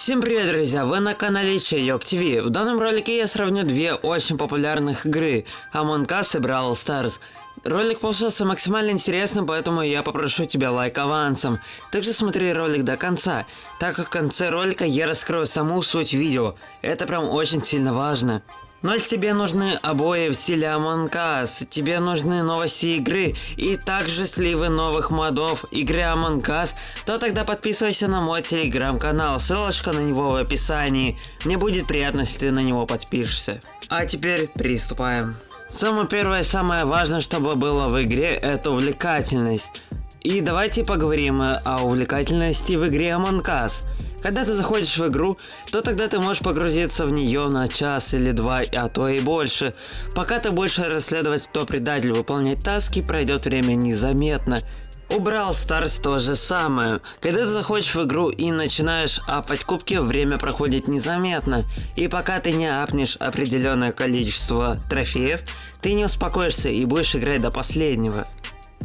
Всем привет, друзья! Вы на канале Чайок ТВ. В данном ролике я сравню две очень популярных игры Among Us и Brawl Stars. Ролик получился максимально интересным, поэтому я попрошу тебя лайк авансом. Также смотри ролик до конца, так как в конце ролика я раскрою саму суть видео. Это прям очень сильно важно. Но если тебе нужны обои в стиле Among Us, тебе нужны новости игры и также сливы новых модов игры Among Us, то тогда подписывайся на мой телеграм-канал, ссылочка на него в описании. Мне будет приятно, если ты на него подпишешься. А теперь приступаем. Самое первое и самое важное, чтобы было в игре, это увлекательность. И давайте поговорим о увлекательности в игре Among Us. Когда ты заходишь в игру, то тогда ты можешь погрузиться в нее на час или два, а то и больше. Пока ты будешь расследовать, кто предатель, выполнять таски, пройдет время незаметно. У Brawl Stars то же самое. Когда ты заходишь в игру и начинаешь апать кубки, время проходит незаметно. И пока ты не апнешь определенное количество трофеев, ты не успокоишься и будешь играть до последнего.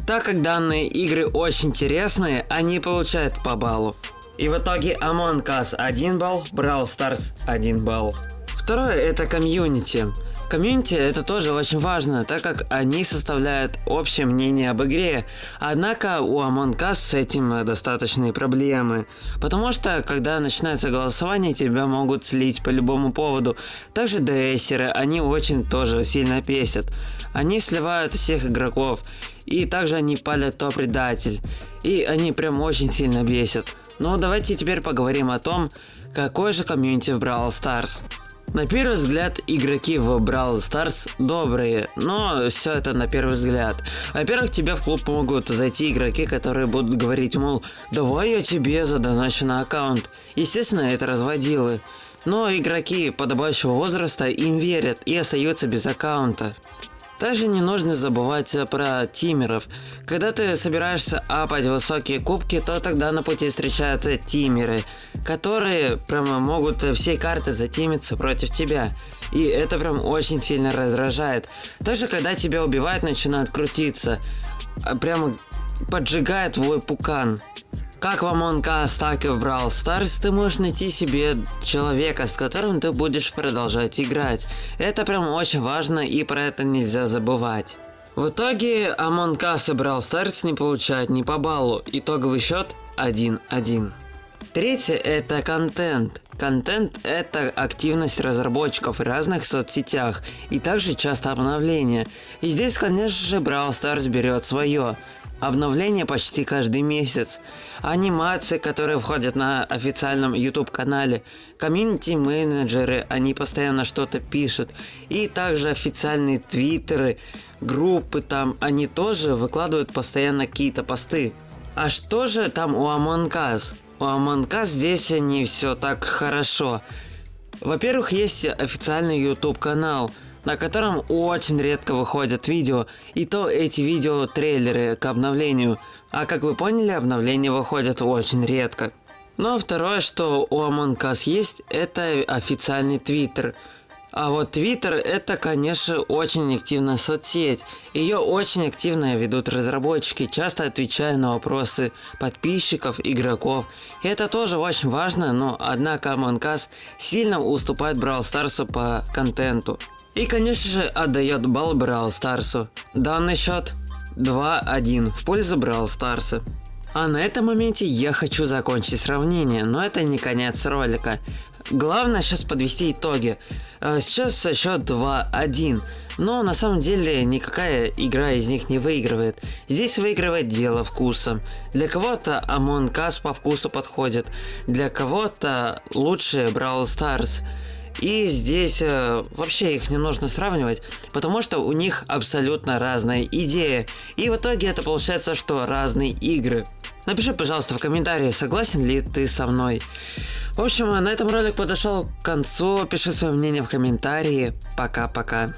Так как данные игры очень интересные, они получают по баллу. И в итоге Among Us 1 балл, Brawl Stars 1 балл. Второе это комьюнити. Комьюнити это тоже очень важно, так как они составляют общее мнение об игре. Однако у Among Us с этим достаточные проблемы. Потому что, когда начинается голосование, тебя могут слить по любому поводу. Также ДСеры, они очень тоже сильно песят. Они сливают всех игроков. И также они палят то предатель. И они прям очень сильно бесят. Но давайте теперь поговорим о том, какой же комьюнити в Brawl Stars. На первый взгляд, игроки в Brawl Stars добрые, но все это на первый взгляд. Во-первых, тебе в клуб могут зайти игроки, которые будут говорить, мол, давай я тебе задоначу на аккаунт. Естественно, это разводилы. Но игроки подобающего возраста им верят и остаются без аккаунта. Также не нужно забывать про тимеров. Когда ты собираешься апать высокие кубки, то тогда на пути встречаются тимеры, которые прямо могут всей карты затимиться против тебя. И это прям очень сильно раздражает. Также когда тебя убивают, начинают крутиться. А прямо поджигает твой пукан. Как в Among Us, так и в Brawl Stars ты можешь найти себе человека, с которым ты будешь продолжать играть. Это прям очень важно и про это нельзя забывать. В итоге Among Us и Brawl Stars не получают ни по баллу, итоговый счет 1-1. Третье это контент. Контент это активность разработчиков в разных соцсетях и также часто обновления. И здесь конечно же Brawl Stars берет свое. Обновления почти каждый месяц. Анимации, которые входят на официальном YouTube канале. Комьюнити менеджеры, они постоянно что-то пишут. И также официальные твиттеры, группы там, они тоже выкладывают постоянно какие-то посты. А что же там у Among Us? У Among Us здесь не все так хорошо. Во-первых, есть официальный YouTube канал – на котором очень редко выходят видео, и то эти видео трейлеры к обновлению, а как вы поняли, обновления выходят очень редко. Но второе, что у Among Us есть, это официальный твиттер. А вот Твиттер это, конечно, очень активная соцсеть. Ее очень активно ведут разработчики, часто отвечая на вопросы подписчиков, игроков. И это тоже очень важно, но однако Among Us сильно уступает Brawl Stars по контенту. И конечно же отдает балл Брал Старсу. Данный счет 2-1 в пользу Брал Старса. А на этом моменте я хочу закончить сравнение, но это не конец ролика. Главное сейчас подвести итоги. А, сейчас счет 2-1, но на самом деле никакая игра из них не выигрывает. Здесь выигрывает дело вкуса. Для кого-то Among Us по вкусу подходит, для кого-то лучше Brawl Stars. И здесь э, вообще их не нужно сравнивать, потому что у них абсолютно разная идея. И в итоге это получается, что разные игры. Напиши, пожалуйста, в комментарии, согласен ли ты со мной. В общем, на этом ролик подошел к концу. Пиши свое мнение в комментарии. Пока-пока.